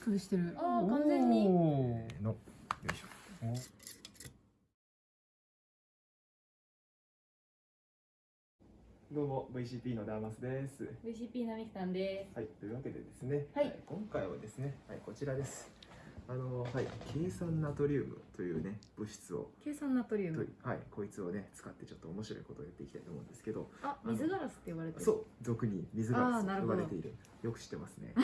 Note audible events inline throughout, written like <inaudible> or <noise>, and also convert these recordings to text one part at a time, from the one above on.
プルしてるあー完全におーのよいしょどうも VCP のダーマスです。VCP のみきさんですはい、というわけでですね、はい今回はですね、はい、こちらです。あの、はい、計算ナトリウムというね、物質を、計算ナトリウムはい、こいつをね、使ってちょっと面白いことをやっていきたいと思うんですけど、あ水ガラスって呼ばれてるそう、俗に水ガラスと呼ばれている。よく知ってますね。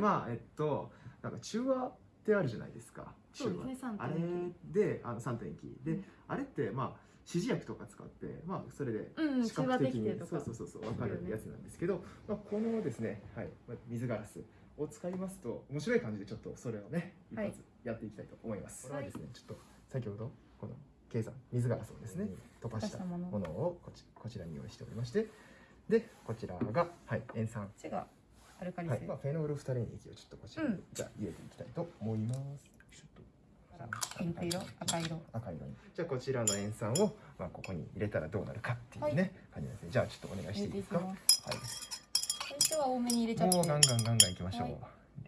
まあ、えっと、なんか中和ってあるじゃないですか。そうですね3.2中和。あれで、あの三点機で、うん。あれって、まあ、指示薬とか使って、まあ、それでうんうん視覚的に。中和滴定とか。そうそうそうそう分かるやつなんですけど、まあ、このですね、はい、まあ水ガラスを使いますと面白い感じでちょっとそれをね一はい。発やっていきたいと思います。はい。これはですねちょっと先ほどこの計算水ガラスをですね溶かしたもの。をこちこちらに用意しておりましてでこちらが、はい、塩酸アルカリ性、はい。まあ、フェノールフタレン液をちょっとこちらに、うん。じゃあ入れていきたいと思います。ちょっとピンク色？赤色？赤色に。じゃあこちらの塩酸を、まあ、ここに入れたらどうなるかっていうね、感じなんですね。じゃあちょっとお願いしていいですか？はい。最初は多めに入れちゃって。もうガンガンガンガンいきましょう、はい。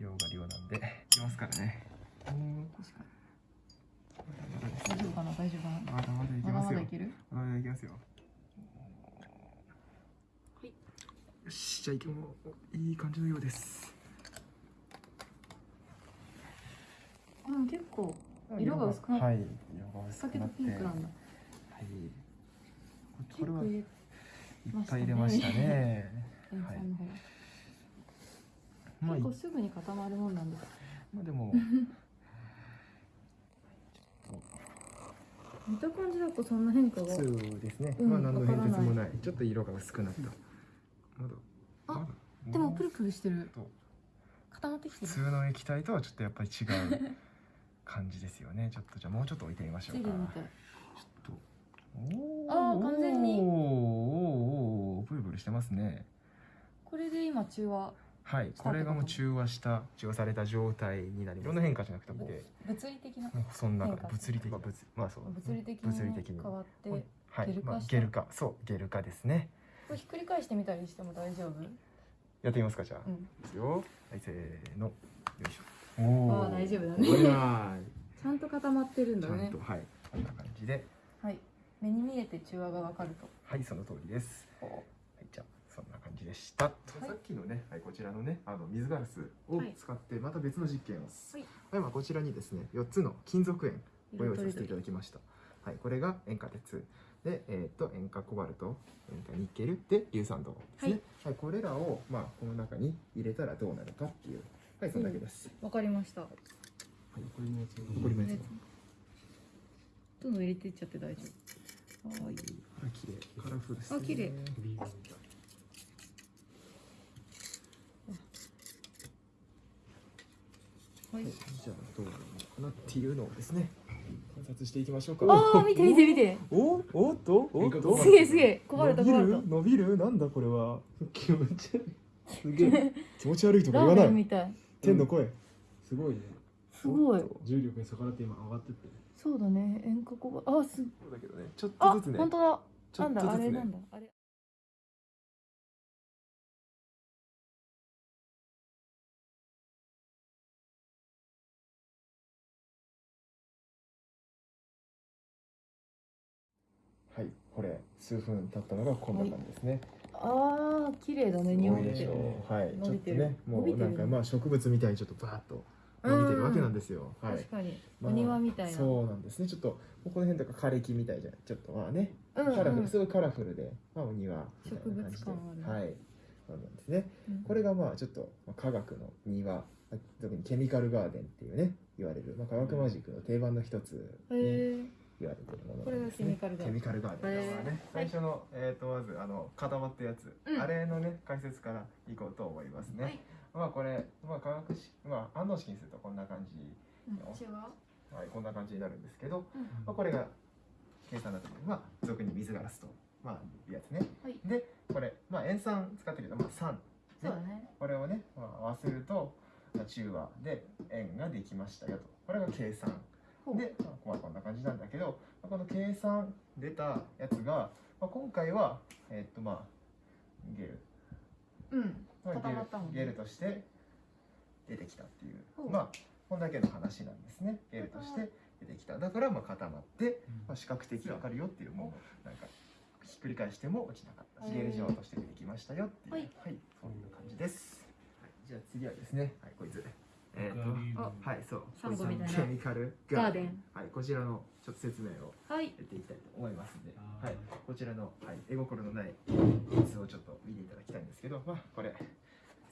量が量なんで。いきますからね。大丈夫かな？大丈夫かな？まだまだいきますよ。まだいける？まだいきますよいよしじゃあいきもういい感じのようです。あ結構色が薄くなっはい色が薄くなって。ピンクなんだ。はい。これはいっぱい入れましたね。塩はい。まあい結構すぐに固まるもんなんですまあでも <laughs> 見た感じだとそんな変化がそうですね、うんまあ何の変哲もわない。ちょっと色が薄くなったまだあまだでもプルプルしてる。と。固まってきてる。普通の液体とはちょっとやっぱり違う感じですよね。<laughs> ちょっとじゃあもうちょっと置いてみましょうか。ちょっとおあー完全に。おーおーおープルプルしてますねこれで今中和はいこれがもう中和した中和された状態になりますいろんな変化じゃなくて物理的なそんな物理的まあ物まあそう物理的物理的にに変わってこはいゲル化まあゲル化そうゲル化ですねれひっくり返してみたりしても大丈夫？やってみますかじゃあ、うん。いきますよ。はいせーの。よいしょ。おあー大丈夫だね。ちゃんと固まってるんちだね。ゃんとはい。こんな感じで。はい。目に見えて中和がわかると。はいその通りです。こはいじゃあそんな感じでした、はい。さっきのね、はい、こちらのねあの水ガラスをはい。使ってまた別の実験を。はい。はい、まあ、こちらにですね4つの金属塩うご用意させていただきました。はいこれが塩化鉄で、えー、と塩化コバルト塩化ニッケルで硫酸銅ですね、はい。これらを、まあ、この中に入れたらどうなるかっていう。はいそんだけです、わかりました。はい残りのやつ。残りのやつ。もどんどん入れていっちゃって大丈夫。はいあ綺麗。カラフルです、ね、あ綺麗はい。はい、じゃあどうなるのかなっていうのをですね観察していきましょうか。ああ見て見て見て。おおっとおっとすげえすげえコバルトコバルト伸びる伸びるなんだこれは気持ち悪いすげえ気持ち悪いとか言わない天の声、すごいねすごい重力に逆らって今上がってってるそうだね塩化コバあすそうだけどねちょっあとずつね本当だちょなんだあれなんだあれこれ数分経ったのがこんな感じですね、ああ綺麗だねす匂いでしょうはい。ちょっとねもうなんかまあ植物みたいにちょっとバーッと伸びてるわけなんですよ、はい。確かに。まあお庭みたいな。そうなんですね。ちょっとここの辺とか枯れ木みたいじゃないちょっとまあねカラフルすごいカラフルで、まあ、お庭みたいな感じで。植物感ある。はい。そうなんですね。うん。これがまあちょっとまあ科学の庭特にケミカルガーデンっていうね言われる、まあ、科学マジックの定番の一つえ言われてるものこれがケミカルガーデンケミカルガーデンだからね。最初の、えー、とまずあの固まったやつ、うん。あれのね解説からいこうと思いますね、はい。まあこれ、まあ、化学式まあ反応式にするとこんな感じ、は？い、こんな感じになるんですけど、うん。まあ、これが計算だとまあ俗に水ガラスとまあいうやつね。はい。でこれまあ塩酸使ったけどまあ酸そうだね。これをね、まあ、合わせると、まあ、中和で塩ができましたよと。これが計算で、まあ、まあこんな感じなんだけど、まあ、この計算出たやつが、まあ、今回はえーっとまあゲル、うん。まあ、固まったもんね。ゲルゲルとして出てきたっていう。まあこんだけの話なんですね。ゲルとして出てきた。だからまあ固まって、まあ、視覚的にわかるよっていうもう。なんかひっくり返しても落ちなかった。しゲル状として出てきましたよっていう。ははい。い、そういう感じです、はい、じゃあ次はですね。はいこいつはいそう。サンゴみたいな。ケミカルガーデン。はいこちらのちょっと説明を。はい。やっていきたいと思いますんで、はい、こちらの、はい、絵心のないやつをちょっと見ていただきたいんですけど、まあ、これ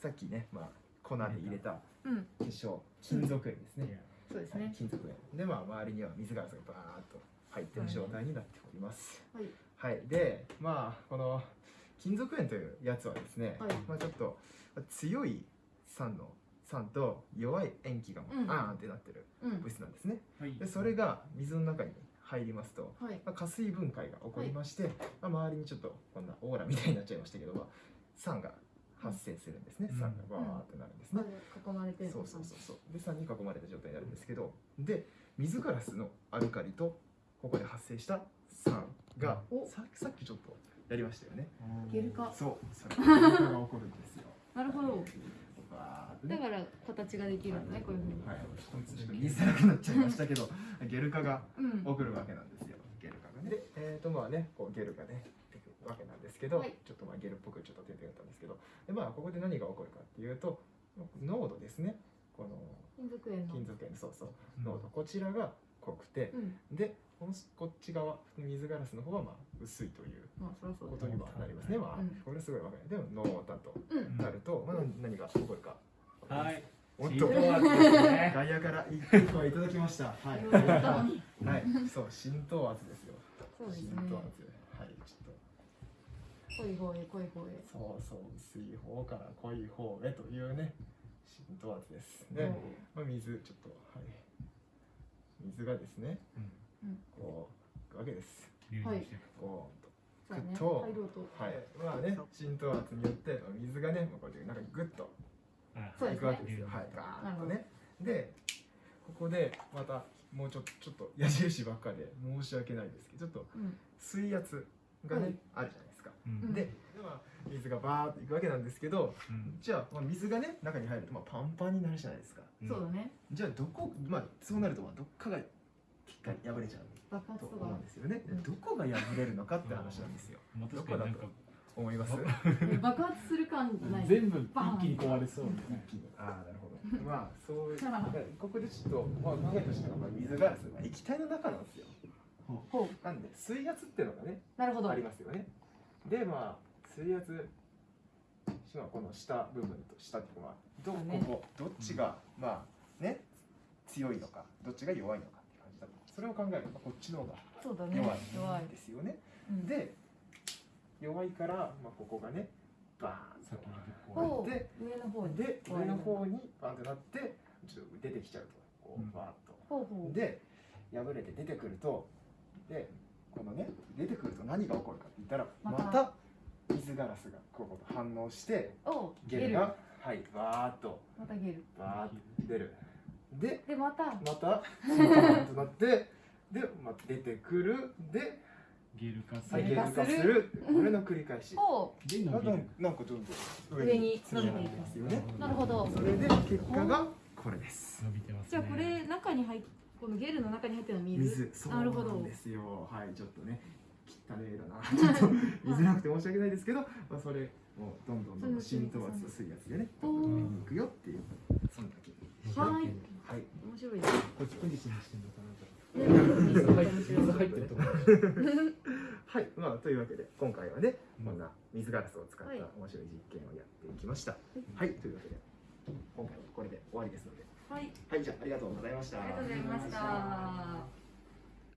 さっきね、まあ、粉で入れたうん。結晶金属塩ですね、はいそうですね。金属塩で、まあ、周りには水ガラスがバーッと入ってる状態になっております、はい。はい、でまあこの金属塩というやつはですね、はい。まあ、ちょっと強い酸の酸と弱い塩基がうん。あーんってなってるうん。物質なんですね、はい。でそれが水の中に入りますと、はい。まあ、加水分解が起こりまして、まあ、周りにちょっとこんなオーラみたいになっちゃいましたけど、まあ、酸が発生するんですね、うん。酸がバーってなるんですね、囲まれてるそうそうそうそう。で酸に囲まれた状態になるんですけどで水ガラスのアルカリとここで発生した酸がお。ささっきちょっとやりましたよね。ゲル化そう。それ <laughs> が起こるんですよ。なるほどだから形ができるんだねこういうふうに。はい、ちょっと言いづらくなっちゃいましたけど <laughs> ゲル化がうん。起こるわけなんですよ。ゲル化がね。でえっ、とまあねこうゲルがね出てくるわけなんですけど、はい。ちょっとまあゲルっぽくちょっと出てたんですけどでまあここで何が起こるかっていうと濃度ですね。この金属塩の。金属塩そうそう。濃度。こちらが濃くてうんでこのこっち側水ガラスの方はまあ薄いというまあそそうだことにはなりますねまあうんこれすごいわかるでも濃だとうんなると、まあ、何が起こるかはい。おっと浸透圧ですね。外野から一個いただきました。はい。はい。そう、浸透圧ですよ。そうですね浸透圧。はい。ちょっと。濃い方へ濃い方へそうそう、薄い方から濃い方へというね。浸透圧です。で、まあ、水、ちょっと、はい。水がですね。うんこう、わけです。はいこう。ぐっとはい。まあね、浸透圧によって、水がね、こうやって、なんかぐっと。いくわけですよ。はい、ガーッとね。で、ここでまたもうちょっとちょっと矢印ばっかで申し訳ないですけど、ちょっとうん水圧がね、はいあるじゃないですか。んで、まあ、水がバーっていくわけなんですけど、じゃあ、まあ、水がね中に入るとまあパンパンになるじゃないですか。そうだねじゃあどこまあそうなるとまあどっかがきっかり破れちゃうと爆発とか思うんですよね。どこが破れるのかって話なんですよ。まあ確かになんか思います？ね爆発する感じない全部一気に壊れそうみたいな。ああなるほど。まあそういうここでちょっとまあ考えとしてはまあ水ガラスが液体の中なんですよ。ほなんで水圧っていうのがねうなるほどありますよね。でまあ水圧まあこの下部分と下っていうのはどここどっちがまあね強いのかどっちが弱いのかって感じだとそれを考えるとこっちの方がそうだね。弱弱いいですよね。うん。で弱いからまあここがねバーンとぶっ壊ほう。で上の方に。で上の方にバンとなってちょっと出てきちゃうとこうバーッと。で破れて出てくるとでこのね出てくると何が起こるかって言ったらまた水ガラスがここと反応してゲルがはいバーッと。またゲル。バーッと出る。ででまた。またバーッとなってで、まあ、出てくる。で、ゲル化すはい、ゲる。ル化する。これの繰り返し。ほでなんか伸びる。なんかどんどん上に積み上がってますよね。うなるほど。それで結果がこれです。伸びてますね。じゃあこれ中に入っこのゲルの中に入ってる水。水。そうなるほどなんですよはいちょっとね汚ねえだな。<laughs> ちょっと見づらくて申し訳ないですけど、<laughs> まあ、それもうどんどんどんどん浸透圧と水圧でねおー。上に行くよっていうそんだけはい。はい。面白いです。こっちポジションにしてんのかなと。はい。まあというわけで今回はねうん。こんな水ガラスを使ったはい。面白い実験をやっていきました。はい、というわけで今回はこれで終わりですので。はい。はい。じゃあありがとうございました。ありがとうございました